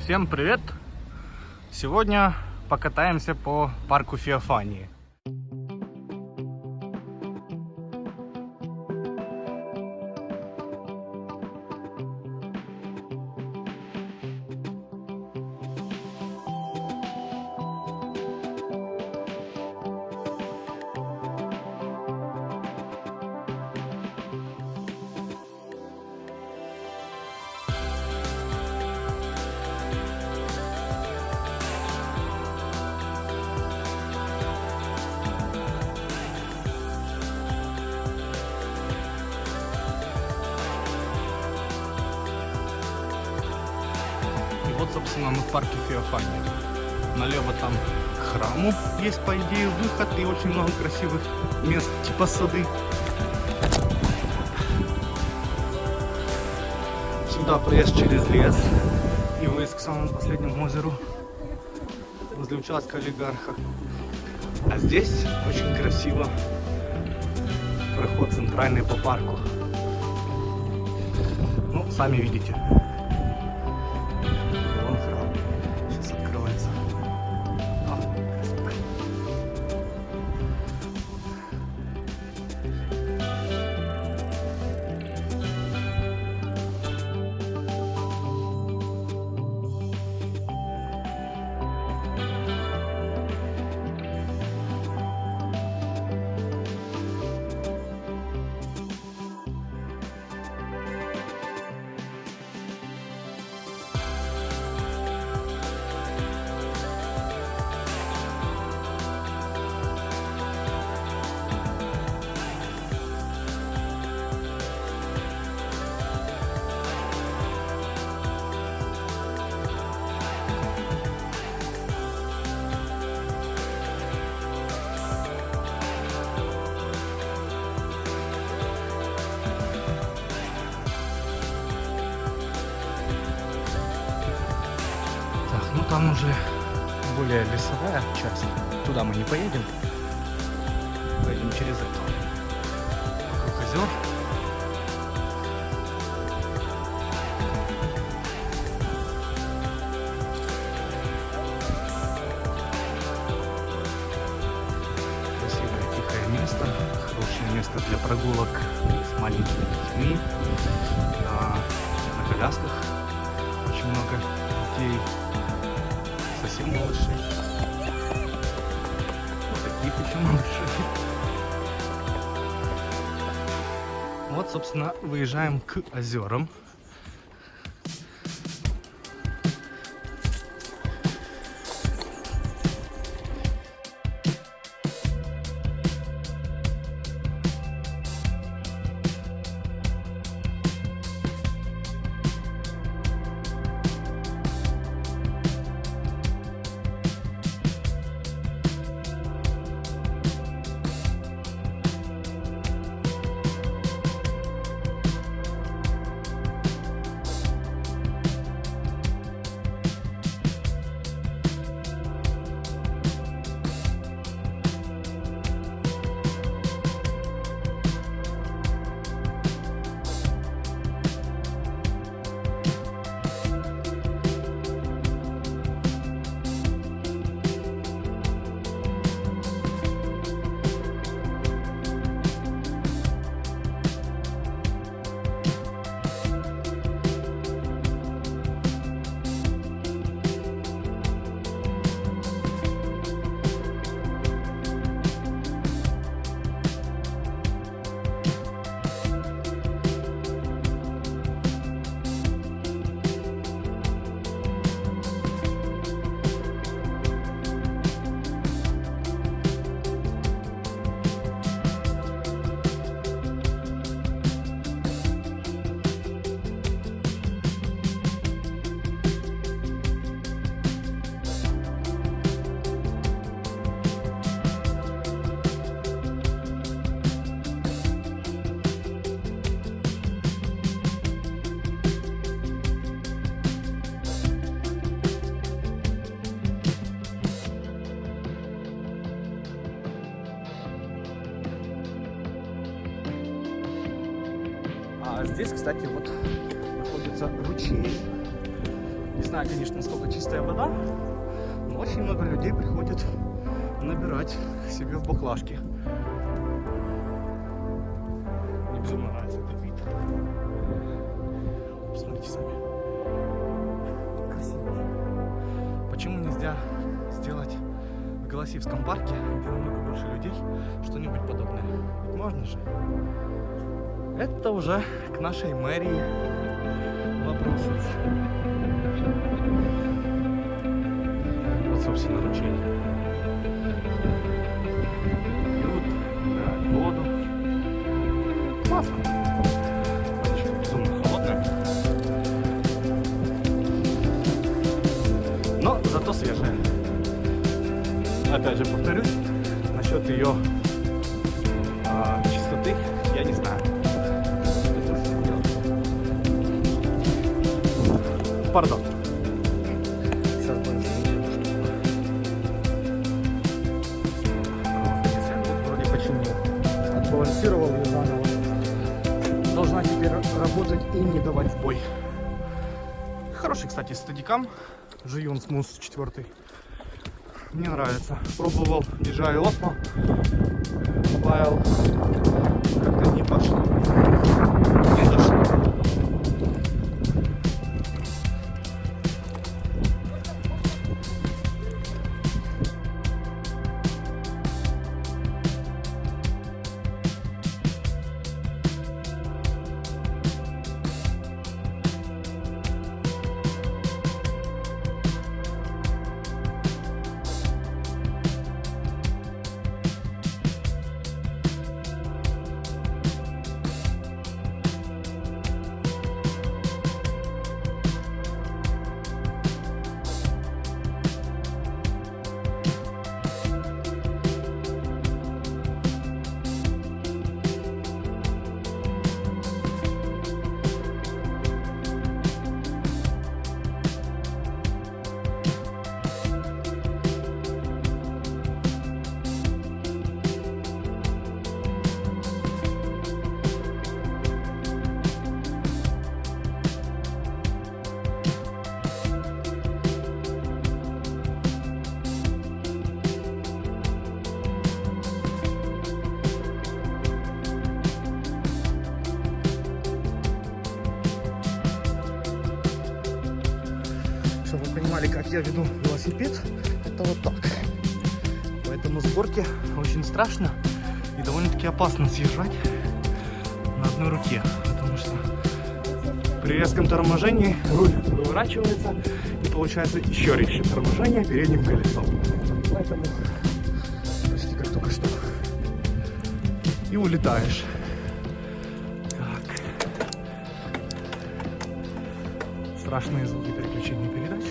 Всем привет! Сегодня покатаемся по парку Феофании. Мы в парке Феофания. Налево там храму есть, по идее, выход и очень много красивых мест, типа сады. Сюда проезд через лес и выезд к самому последнему озеру возле участка олигарха. А здесь очень красиво. Проход центральный по парку. Ну, сами видите. Там уже более лесовая часть. Туда мы не поедем. Поедем через это. Вокруг озер. Таких еще малышей. Вот, собственно, выезжаем к озерам. Здесь, кстати, вот находится ручей. Не знаю, конечно, насколько чистая вода, но очень много людей приходят набирать себе в баклажки. Мне безумно нравится этот вид. Посмотрите сами. Красиво. Почему нельзя сделать в Голосиевском парке, где намного больше людей, что-нибудь подобное? Ведь можно же. Это уже к нашей мэрии вопросец. Вот, собственно, ручей. Пьют, набирают воду. Классно. Зато свежая. Опять же повторюсь, насчет ее Пардон. Сейчас будем Вроде починил. Отбалансировал ее заново. Должна теперь работать и не давать сбой. Хороший, кстати, стадикам. Жиюн Смус 4. Мне нравится. Пробовал DJI Osmo. Файл. Как-то не пошло. Не зашло. Понимали, как я веду велосипед, это вот так. Поэтому с горки очень страшно и довольно-таки опасно съезжать на одной руке. Потому что при резком торможении руль выворачивается и получается еще резче торможение передним колесом. Поэтому почти как только что. И улетаешь. Страшные звуки переключения передач.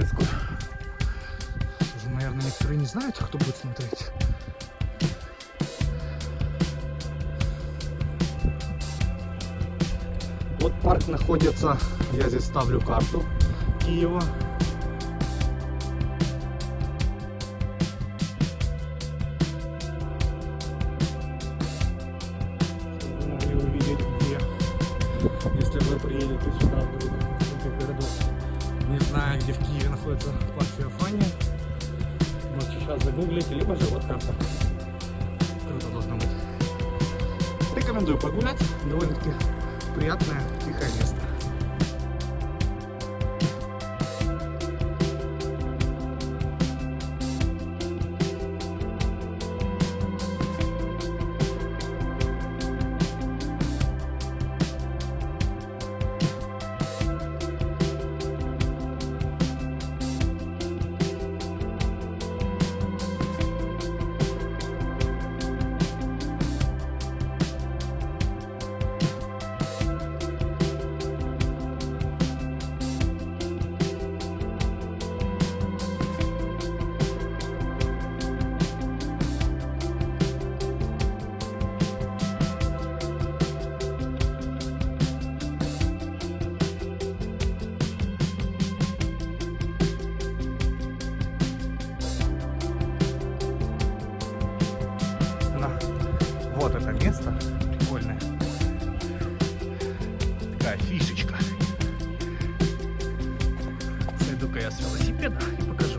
Детскую. Уже, наверное, некоторые не знают, кто будет смотреть. Вот парк находится, я здесь ставлю карту Киева. Находится парк Феофания. Можете сейчас загуглить, либо же вот карта. Круто должно быть. Рекомендую погулять. Довольно-таки приятное, тихое место. Фишечка. Сойду-ка я с велосипеда и покажу.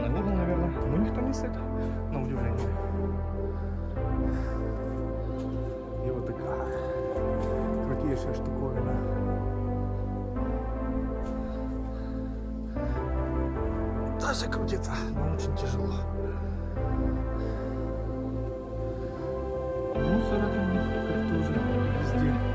Санный угол, наверное. Ну, никто не стоит, на удивление. И вот такая крутейшая штуковина. Даже крутится, но очень тяжело. Мусора там как тоже везде.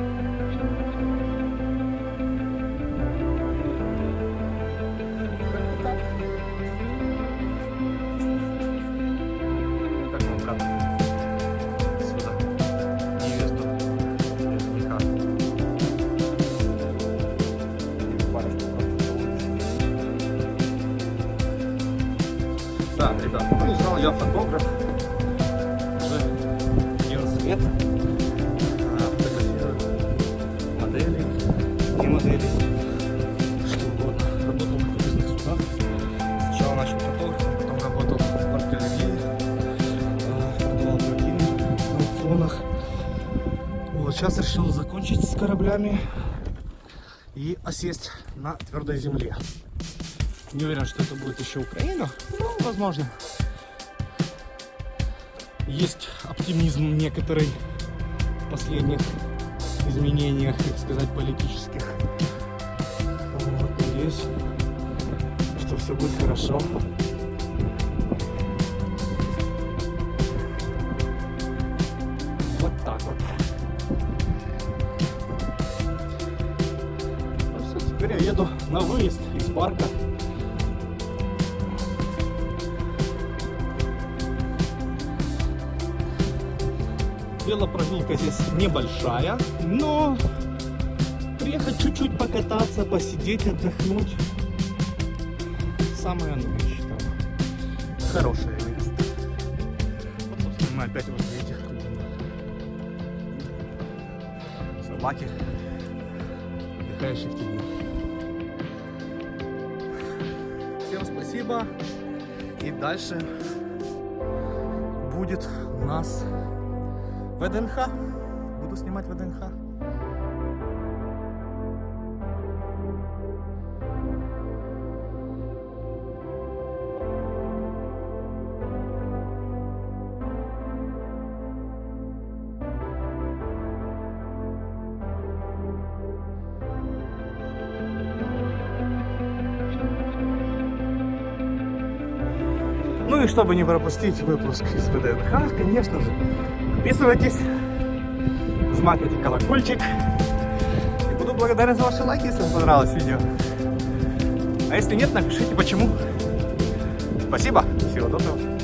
Сейчас решил закончить с кораблями и осесть на твердой земле. Не уверен, что это будет еще Украина, но возможно. Есть оптимизм некоторый в последних изменениях, так сказать, политических. Вот, надеюсь, что все будет хорошо. На выезд из парка. Велопрогулка здесь небольшая, но приехать чуть-чуть покататься, посидеть, отдохнуть. Самое оно, я считаю. Хорошее место. Вот, собственно, мы опять возле этих собаки, отдыхающие в. Спасибо. И дальше будет у нас ВДНХ. Буду снимать ВДНХ. И чтобы не пропустить выпуск из ВДНХ, конечно же, подписывайтесь, жмакайте колокольчик. И буду благодарен за ваши лайки, если вам понравилось видео. А если нет, напишите почему. Спасибо, всего доброго.